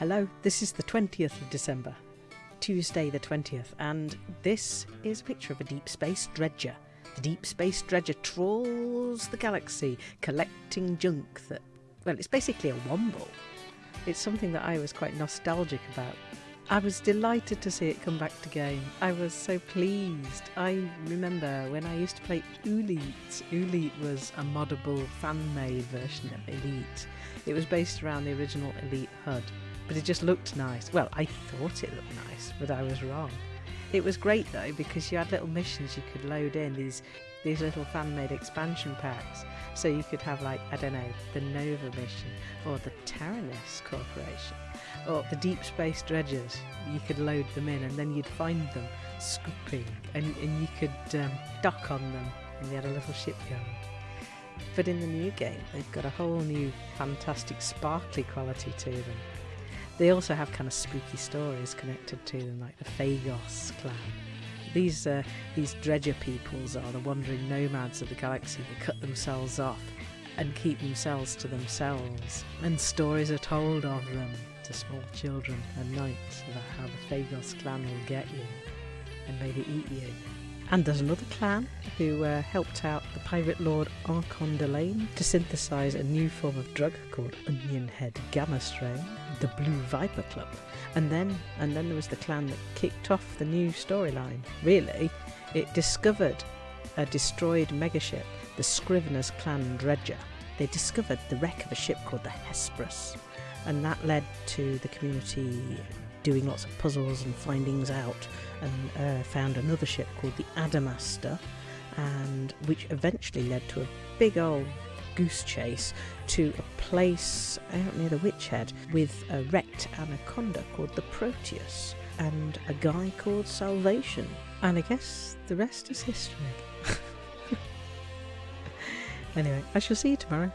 Hello, this is the 20th of December, Tuesday the 20th, and this is a picture of a deep space dredger. The deep space dredger trawls the galaxy, collecting junk that, well, it's basically a womble. It's something that I was quite nostalgic about. I was delighted to see it come back to game. I was so pleased. I remember when I used to play Elite. Oolite was a moddable fan-made version of Elite. It was based around the original Elite HUD, but it just looked nice. Well, I thought it looked nice, but I was wrong. It was great though because you had little missions you could load in these these little fan-made expansion packs. So you could have like I don't know the Nova mission or the Taranis Corporation or the Deep Space Dredgers. You could load them in and then you'd find them scooping and, and you could um, dock on them and they had a little shipyard. But in the new game, they've got a whole new fantastic sparkly quality to them. They also have kind of spooky stories connected to them, like the Phagos clan. These uh, these dredger peoples are the wandering nomads of the galaxy that cut themselves off and keep themselves to themselves. And stories are told of them to small children at night about how the Phagos clan will get you and maybe eat you. And there's another clan who uh, helped out the pirate lord Archon Delane to synthesize a new form of drug called Onion Head Gamma Strain, the Blue Viper Club. And then, and then there was the clan that kicked off the new storyline. Really, it discovered a destroyed megaship, the Scrivener's Clan Dredger. They discovered the wreck of a ship called the Hesperus, and that led to the community doing lots of puzzles and findings out and uh, found another ship called the Adamastor, and which eventually led to a big old goose chase to a place out near the Witch Head with a wrecked anaconda called the Proteus and a guy called Salvation. And I guess the rest is history. anyway, I shall see you tomorrow.